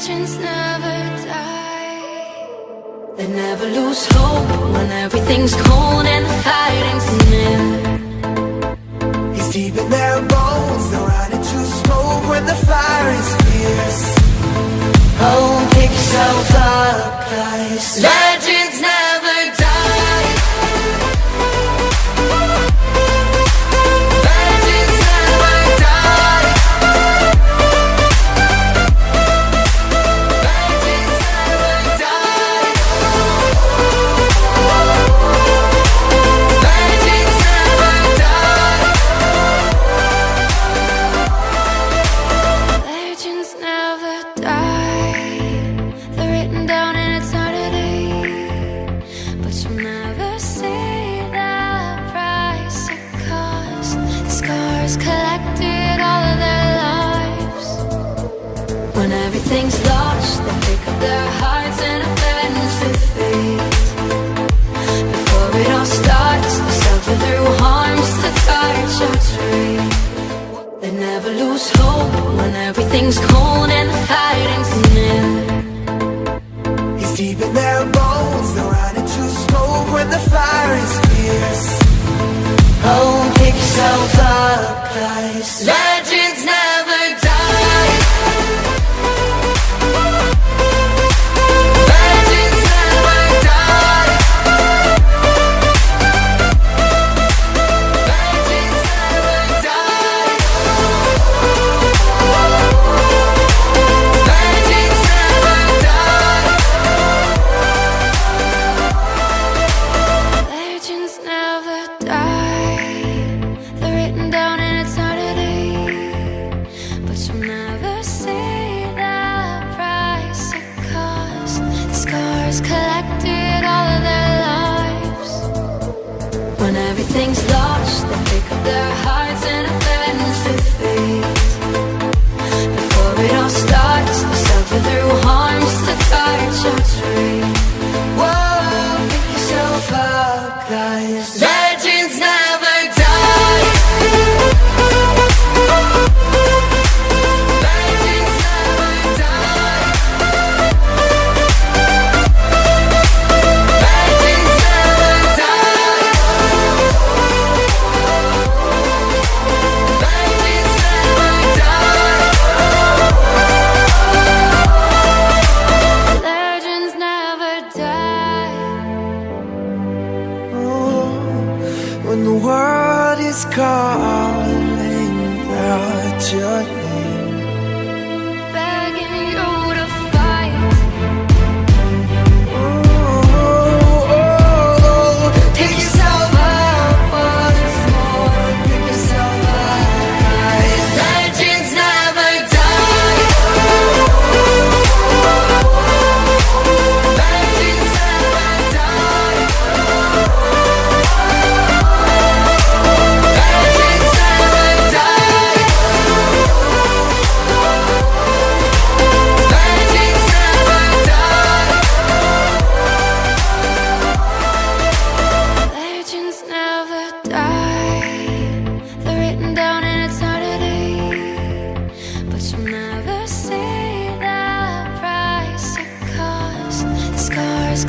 Legends never die. They never lose hope when everything's cold and the fighting's near. It's deep in their bones, they'll run into smoke when the fire is fierce. Oh, pick yourself up, guys. Everything's lost, they pick up their hearts and to. Before it all starts, they suffer through harms to touch. They never lose hope when everything's cold In their bones, they'll run into smoke when the fire is fierce. Oh, pick yourself up, guys. has collected all of their lives. When everything's lost, they pick up their hearts and their faith Before it all starts, they suffer through harms to touch Whoa, yourself when the world is calling out your but you never see the Scars